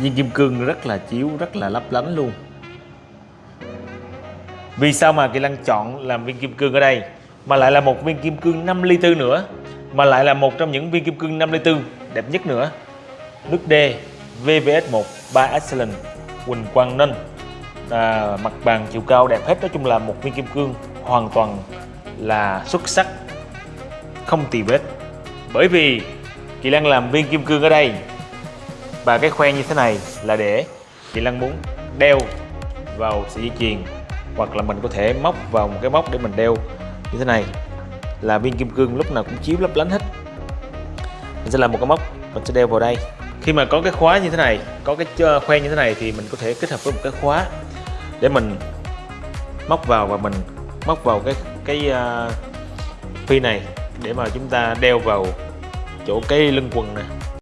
viên kim cương rất là chiếu rất là lấp lánh luôn. Vì sao mà Kỳ Lăng chọn làm viên kim cương ở đây? Mà lại là một viên kim cương 5 ly tư nữa. Mà lại là một trong những viên kim cương 5 ly tư đẹp nhất nữa. Nước D VVS1 3 Excellent Quỳnh Quang Ninh. À, mặt bàn chiều cao đẹp hết. Nói chung là một viên kim cương hoàn toàn là xuất sắc không tì vết. Bởi vì Kỳ lan làm viên kim cương ở đây và cái khoen như thế này là để chị Lan muốn đeo vào sợi dây chuyền hoặc là mình có thể móc vào một cái móc để mình đeo. Như thế này là viên kim cương lúc nào cũng chiếu lấp lánh hết. Mình sẽ làm một cái móc mình sẽ đeo vào đây. Khi mà có cái khóa như thế này có cái khoen như thế này thì mình có thể kết hợp với một cái khóa để mình móc vào và mình móc vào cái cái à, uh, phi này để mà chúng ta đeo vào chỗ cái lưng quần nè.